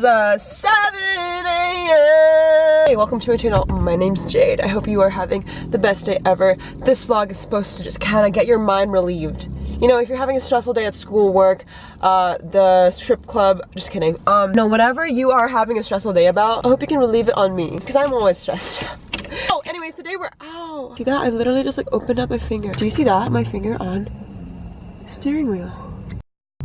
is a 7 a.m. Hey, welcome to my channel. My name's Jade. I hope you are having the best day ever. This vlog is supposed to just kind of get your mind relieved. You know, if you're having a stressful day at school, work, uh, the strip club, just kidding. Um, no, whatever you are having a stressful day about, I hope you can relieve it on me, because I'm always stressed. oh, anyways, today we're out. See that? I literally just like opened up my finger. Do you see that? My finger on the steering wheel.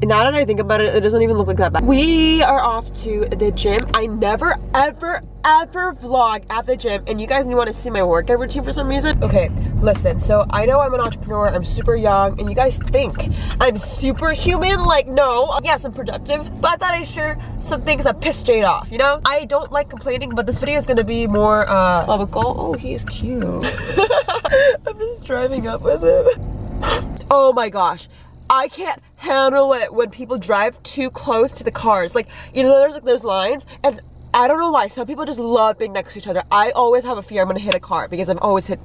Now that I think about it, it doesn't even look like that bad. We are off to the gym. I never, ever, ever vlog at the gym and you guys want to see my workout routine for some reason. Okay, listen, so I know I'm an entrepreneur, I'm super young, and you guys think I'm superhuman. Like, no, yes, I'm productive, but I thought I'd share some things that piss Jade off, you know? I don't like complaining, but this video is gonna be more, uh, Oh, he's cute. I'm just driving up with him. Oh my gosh. I can't handle it when people drive too close to the cars. Like, you know, there's like those lines and I don't know why. Some people just love being next to each other. I always have a fear I'm gonna hit a car because I've always hit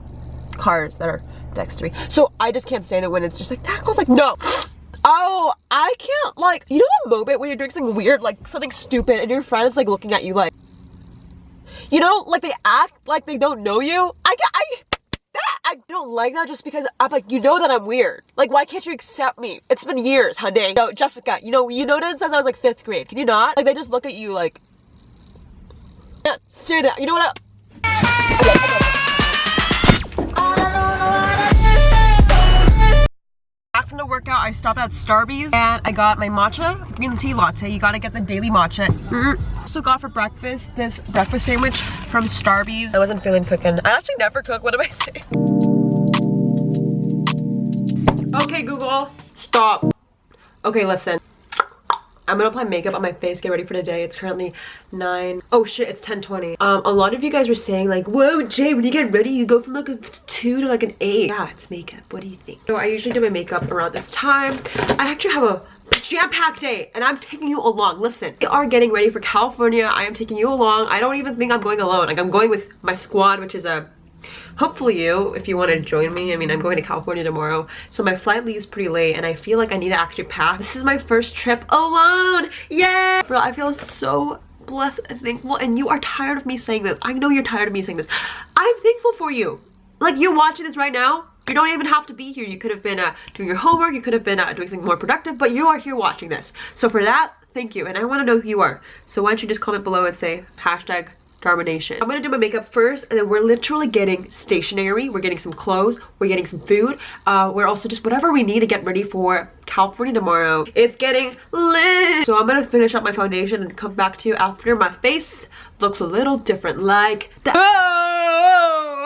cars that are next to me. So I just can't stand it when it's just like that close. Like, no. Oh, I can't like, you know the moment when you're doing something weird, like something stupid and your friend is like looking at you like, you know, like they act like they don't know you. I I, that I don't like that just because I'm like, you know that I'm weird. Like, why can't you accept me? It's been years, honey. No, Jessica, you know, you know that since I was like fifth grade. Can you not? Like, they just look at you like, yeah, stare down. You know what? I Back from workout, I stopped at Starbucks and I got my matcha green tea latte. You gotta get the daily matcha. Mm -hmm. Also got for breakfast this breakfast sandwich from Starbucks. I wasn't feeling cooking. I actually never cook. What am I saying? Okay, Google, stop. Okay, listen. I'm gonna apply makeup on my face, get ready for the day. It's currently 9. Oh shit, it's 10.20. Um, a lot of you guys were saying like, whoa, Jay, when you get ready, you go from like a 2 to like an 8. Yeah, it's makeup. What do you think? So I usually do my makeup around this time. I actually have a jam-packed day and I'm taking you along. Listen, we are getting ready for California. I am taking you along. I don't even think I'm going alone. Like I'm going with my squad, which is a hopefully you if you want to join me i mean i'm going to california tomorrow so my flight leaves pretty late and i feel like i need to actually pack this is my first trip alone! Yeah bro i feel so blessed and thankful and you are tired of me saying this. I know you're tired of me saying this. I'm thankful for you. Like you're watching this right now. You don't even have to be here. You could have been uh, doing your homework. You could have been uh, doing something more productive but you are here watching this. So for that thank you and i want to know who you are. So why don't you just comment below and say hashtag I'm gonna do my makeup first and then we're literally getting stationery. We're getting some clothes. We're getting some food. Uh, we're also just whatever we need to get ready for California tomorrow. It's getting lit. So I'm gonna finish up my foundation and come back to you after my face looks a little different like that. Oh,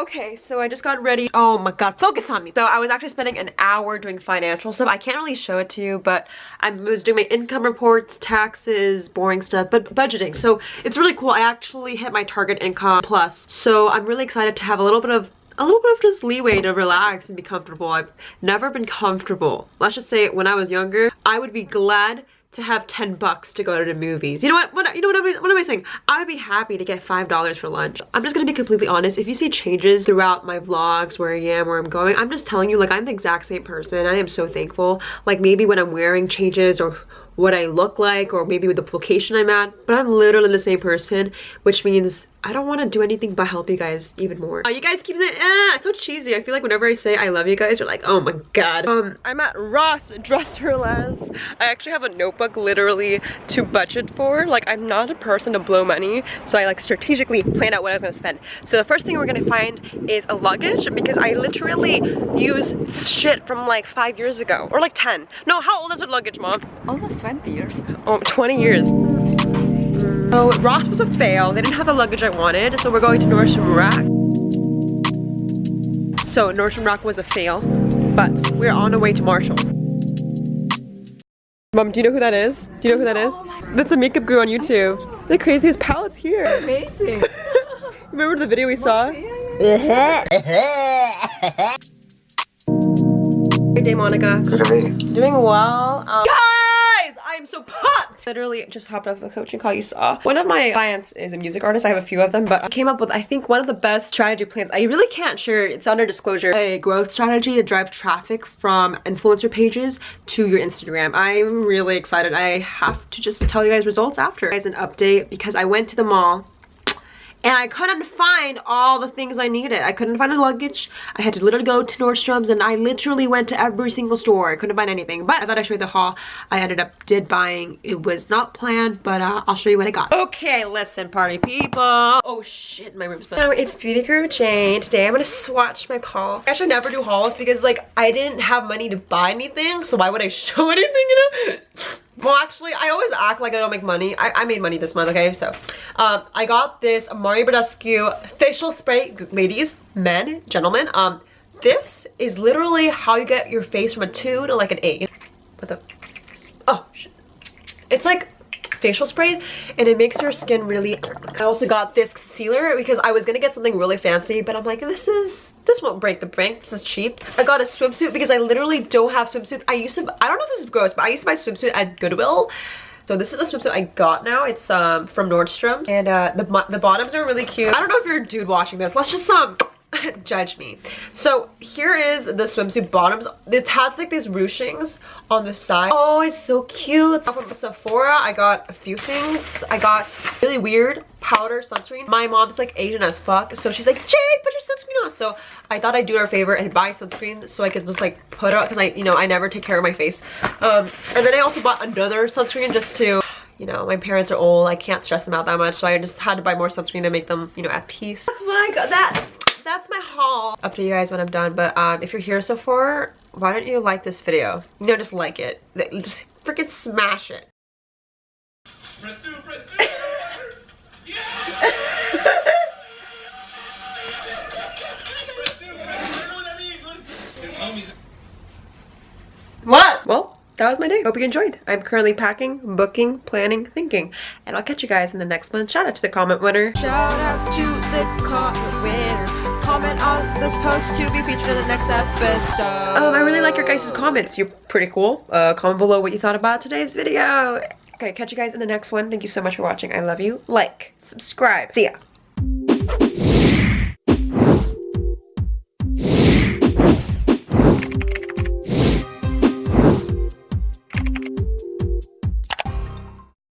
okay, so I just got ready. Oh my god, focus on me. So I was actually spending an hour doing financial stuff. I can't really show it to you, but I was doing my income reports, taxes, boring stuff, but budgeting. So it's really cool. I actually hit my target income plus. So I'm really excited to have a little bit of a little bit of just leeway to relax and be comfortable. I've never been comfortable. Let's just say when I was younger, I would be glad to have 10 bucks to go to the movies. You know what, what you know what, I, what am I saying? I would be happy to get $5 for lunch. I'm just gonna be completely honest. If you see changes throughout my vlogs, where I am, where I'm going, I'm just telling you like I'm the exact same person. I am so thankful. Like maybe when I'm wearing changes or what I look like or maybe with the location I'm at, but I'm literally the same person, which means I don't want to do anything but help you guys even more. Uh, you guys keep saying, ah, it's so cheesy. I feel like whenever I say I love you guys, you're like, oh my god. Um, I'm at Ross Dress for Less. I actually have a notebook literally to budget for. Like, I'm not a person to blow money, so I like strategically plan out what I was gonna spend. So the first thing we're gonna find is a luggage because I literally use shit from like five years ago or like 10. No, how old is your luggage, mom? Almost 20 years. Oh, 20 years. So Ross was a fail. They didn't have the luggage I wanted, so we're going to Nordstrom Rack. So Nordstrom Rack was a fail, but we're on our way to Marshall. Mom, do you know who that is? Do you know who that is? That's a makeup guru on YouTube. The craziest palettes here. Amazing. Remember the video we saw? Yeah, yeah. Good day, Monica. Good day. Doing well. Um, Guys, I am so pumped Literally just hopped off a coaching call you saw. One of my clients is a music artist. I have a few of them, but I came up with, I think, one of the best strategy plans. I really can't share, it's under disclosure, a growth strategy to drive traffic from influencer pages to your Instagram. I'm really excited. I have to just tell you guys results after. As an update because I went to the mall and I couldn't find all the things I needed. I couldn't find a luggage. I had to literally go to Nordstrom's and I literally went to every single store. I couldn't find anything, but I thought I'd show you the haul I ended up did buying. It was not planned, but uh, I'll show you what I got. Okay, listen party people. Oh shit, my room's So it's Beauty Guru Jane. Today I'm gonna swatch my haul. I actually never do hauls because like I didn't have money to buy anything, so why would I show anything, you know? Well, actually, I always act like I don't make money. I, I made money this month, okay? So, um, I got this Mario Badescu facial spray. Ladies, men, gentlemen, um, this is literally how you get your face from a 2 to like an 8. What the? Oh, shit. It's like facial spray and it makes your skin really I also got this concealer because I was gonna get something really fancy but I'm like this is this won't break the bank this is cheap I got a swimsuit because I literally don't have swimsuits I used to I don't know if this is gross but I used to buy swimsuit at Goodwill so this is the swimsuit I got now. It's um from Nordstrom. And uh, the, the bottoms are really cute. I don't know if you're a dude watching this. Let's just um judge me. So here is the swimsuit bottoms. It has like these ruchings on the side. Oh, it's so cute. From Sephora, I got a few things. I got really weird powder sunscreen. My mom's like Asian as fuck, so she's like, Jade, put your sunscreen on. So I thought I'd do her a favor and buy sunscreen so I could just like put it on because I, you know, I never take care of my face. Um, and then I also bought another sunscreen just to you know, my parents are old. I can't stress them out that much. So I just had to buy more sunscreen to make them, you know, at peace. That's what I got. That that's my haul. Up to you guys when I'm done, but um, if you're here so far, why don't you like this video? Know, just like it. Just freaking smash it. Press two, press two. what? Well, that was my day. Hope you enjoyed. I'm currently packing, booking, planning, thinking. And I'll catch you guys in the next one. Shout out to the comment winner. Shout out to the comment winner. Comment on this post to be featured in the next episode. Um, I really like your guys' comments. You're pretty cool. Uh, comment below what you thought about today's video. Okay, catch you guys in the next one. Thank you so much for watching. I love you. Like, subscribe. See ya.